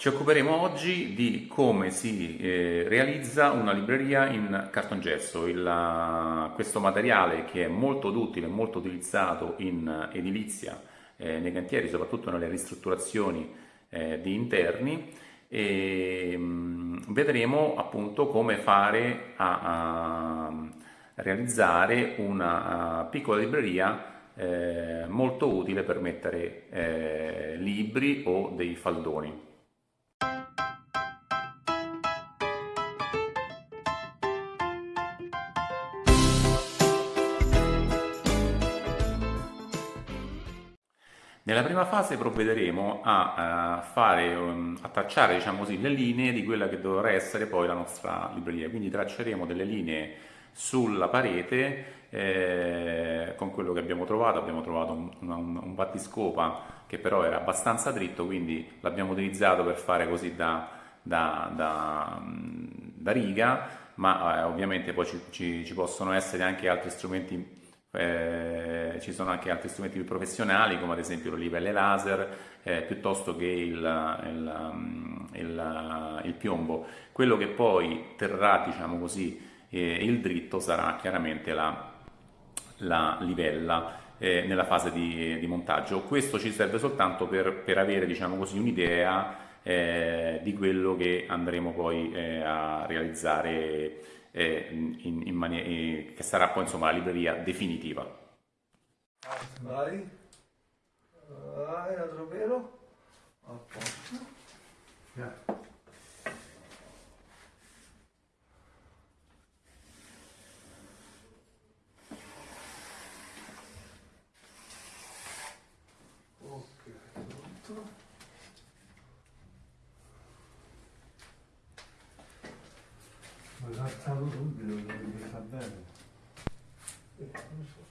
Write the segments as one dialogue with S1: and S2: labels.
S1: Ci occuperemo oggi di come si eh, realizza una libreria in cartongesso, Il, uh, questo materiale che è molto utile, molto utilizzato in edilizia, eh, nei cantieri, soprattutto nelle ristrutturazioni eh, di interni e mh, mm, vedremo appunto come fare a, a realizzare una uh, piccola libreria eh, molto utile per mettere eh, libri o dei faldoni. Nella prima fase provvederemo a, uh, fare, um, a tracciare diciamo così, le linee di quella che dovrà essere poi la nostra libreria, quindi tracceremo delle linee sulla parete eh, con quello che abbiamo trovato, abbiamo trovato un, un, un battiscopa che però era abbastanza dritto, quindi l'abbiamo utilizzato per fare così da, da, da, da riga, ma eh, ovviamente poi ci, ci, ci possono essere anche altri strumenti eh, ci sono anche altri strumenti più professionali come ad esempio le livelle laser eh, piuttosto che il, il, mm, il, il, piombo. Quello che poi terrà diciamo così, eh, il dritto sarà chiaramente la, la livella eh, nella fase di, di, montaggio. Questo ci serve soltanto per, per avere diciamo così, un'idea eh, di quello che andremo poi a realizzare eh, in, in eh, che sarà poi insomma la libreria definitiva.
S2: Vai, vai, altro velo, a posto. Yeah. Saltato subito, mi fa bene. Eh, non so.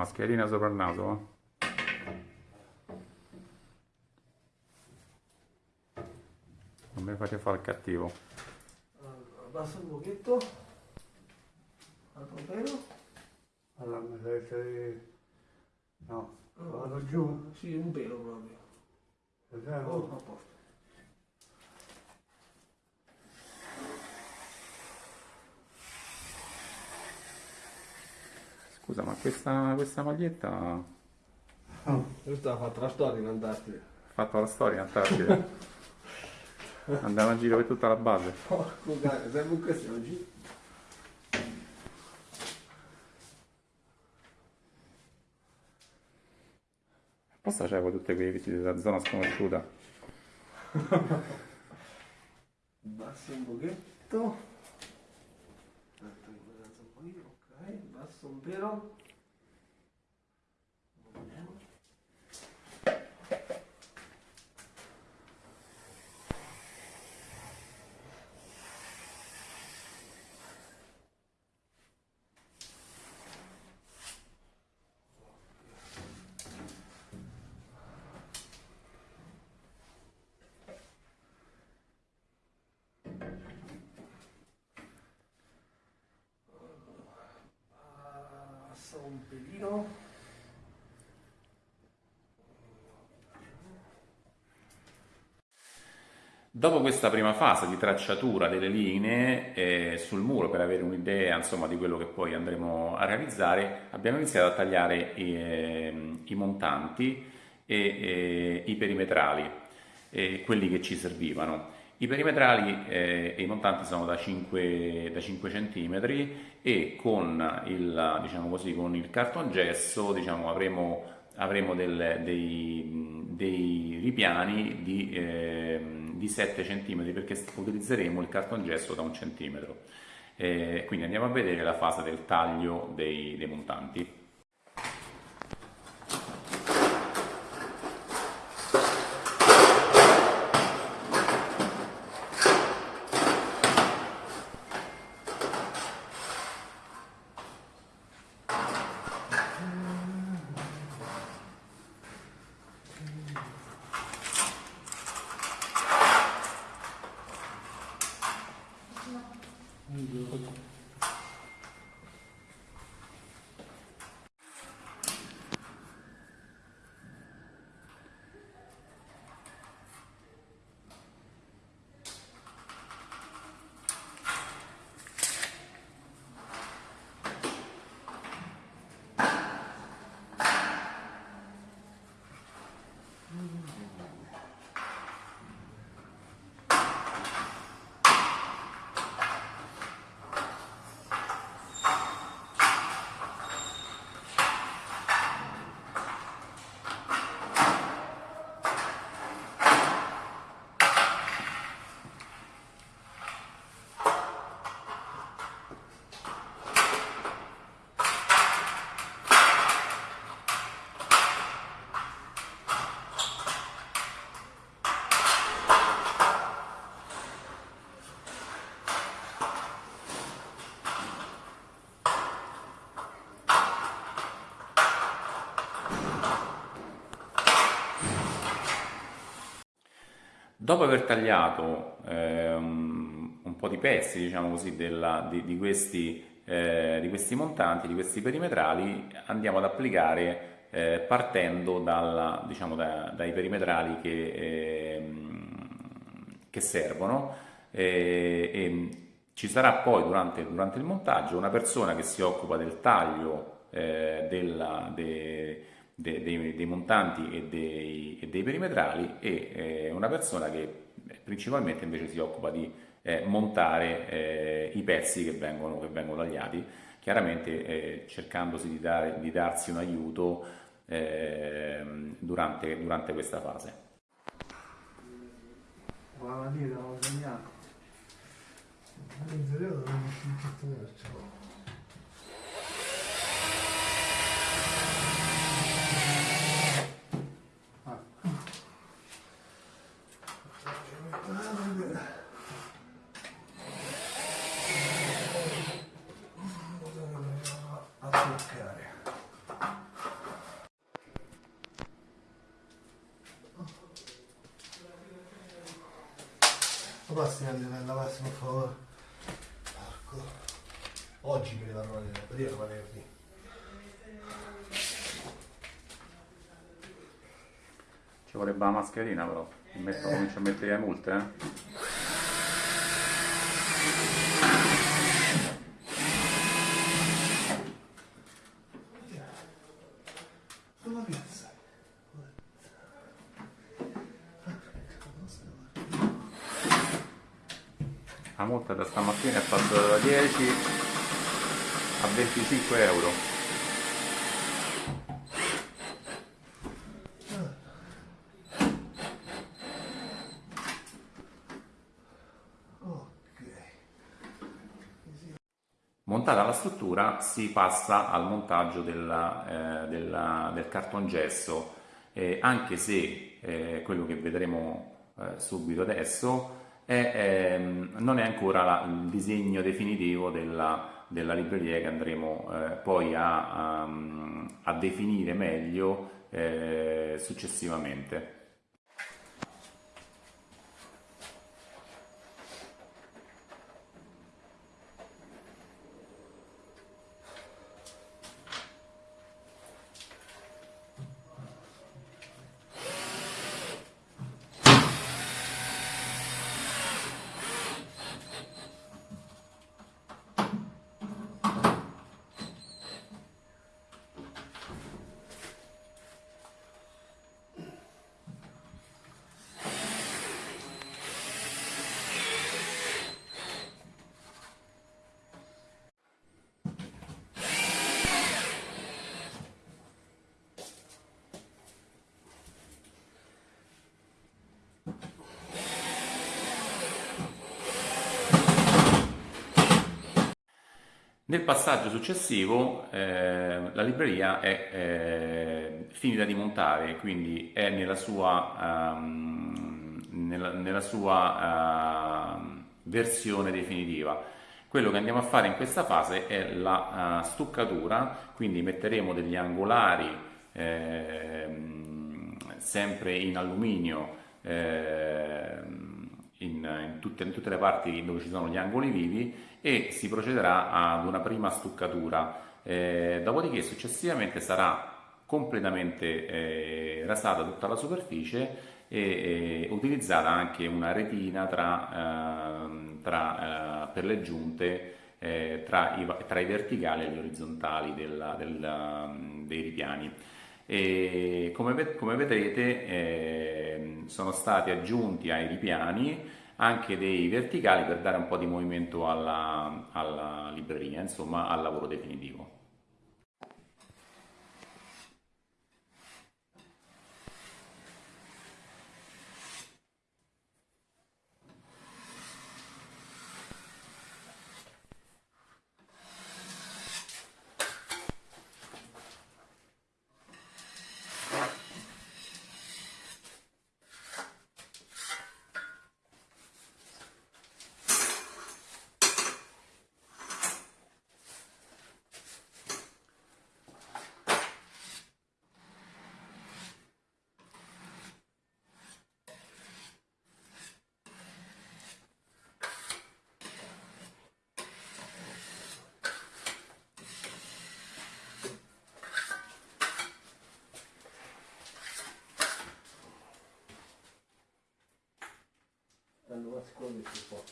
S1: Mascherina sopra il naso. Non mi fate fare il cattivo.
S2: Abbassa un pochetto. Altro pelo.
S3: Allora mi deve essere... No, vado giù.
S2: Sì, un pelo proprio. Oh, a posto.
S1: Scusa, ma questa, questa maglietta...
S2: Oh, questa ha fatto la storia in Antartide.
S1: Ha fatto la storia in Antartide? Andava in giro per tutta la base.
S2: Porco cane, sempre in questo oggi.
S1: Apposta c'avevo tutte quelle visite della zona sconosciuta.
S2: Basso un pochetto. Basso pelino
S1: Dopo questa prima fase di tracciatura delle linee eh, sul muro per avere un'idea di quello che poi andremo a realizzare abbiamo iniziato a tagliare eh, i, montanti e eh, i perimetrali, eh, quelli che ci servivano. I perimetrali eh, e i montanti sono da 5, da 5 cm e con il, diciamo così, con il cartongesso diciamo, avremo, avremo del, dei, dei, ripiani di eh, di 7 cm perché utilizzeremo il cartongesso da un centimetro. Eh, quindi andiamo a vedere la fase del taglio dei, dei montanti. 嗯你就 Dopo aver tagliato eh, un po' di pezzi, diciamo così, della, di, di, questi, eh, di, questi, montanti, di questi perimetrali, andiamo ad applicare eh, partendo dalla, diciamo, da, dai perimetrali che, ehm, che servono. E ci sarà poi durante, durante, il montaggio una persona che si occupa del taglio eh, della, de, de, dei, dei, montanti e dei, e dei perimetrali e eh, una persona che principalmente invece si occupa di eh, montare eh, i pezzi che vengono, che vengono tagliati, chiaramente eh, cercandosi di, dare, di, darsi un aiuto ehm, durante, durante questa fase.
S3: Guarda lì, l'avevo segnato.
S2: Passi nella lavarsi per favore. Porco. Oggi mi devono vedere, prima era venerdì.
S1: Ci vorrebbe la mascherina però, metto, eh. comincio a mettere le multe eh. La multa da stamattina è passata da 10 a 25 euro. Montata la struttura si passa al montaggio della, eh, della, del cartongesso, eh, anche se eh, quello che vedremo eh, subito adesso è, ehm, non è ancora la, il disegno definitivo della, della libreria che andremo eh, poi a, a, a, definire meglio eh, successivamente. Nel passaggio successivo eh, la libreria è eh, finita di montare, quindi è nella sua, um, nella, nella sua uh, versione definitiva. Quello che andiamo a fare in questa fase è la uh, stuccatura, quindi metteremo degli angolari eh, sempre in alluminio eh, in, in, tutte, in, tutte, le parti dove ci sono gli angoli vivi e si procederà ad una prima stuccatura. Eh, dopodiché successivamente sarà completamente eh, rasata tutta la superficie e, e, utilizzata anche una retina tra, ehm, tra, eh, per le giunte eh, tra i, tra, i, verticali e gli orizzontali della, della, dei ripiani. E come, come vedrete eh, sono stati aggiunti ai ripiani anche dei verticali per dare un po' di movimento alla, alla libreria, insomma al lavoro definitivo.
S2: Secondo si può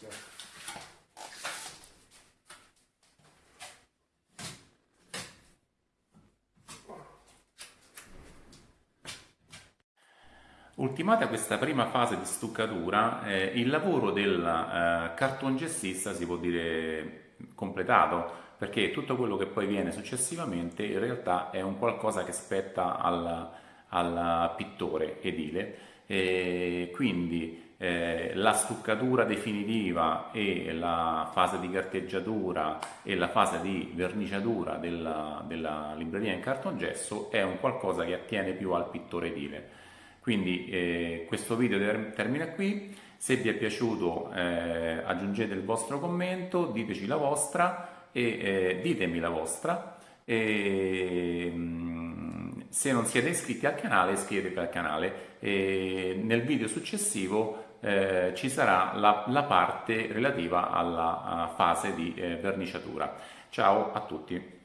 S1: Ultimata questa prima fase di stuccatura, eh, il lavoro del eh, cartongessista si può dire completato, perché tutto quello che poi viene successivamente in realtà è un qualcosa che spetta al, al pittore edile, e quindi eh, la stuccatura definitiva e la fase di carteggiatura e la fase di verniciatura della, della libreria in cartongesso è un qualcosa che attiene più al pittore edile. Quindi eh, questo video termina qui, se vi è piaciuto eh, aggiungete il vostro commento, diteci la vostra e eh, ditemi la vostra. E, mm, se non siete iscritti al canale iscrivetevi al canale e nel video successivo eh, ci sarà la, la, parte relativa alla fase di eh, verniciatura. Ciao a tutti!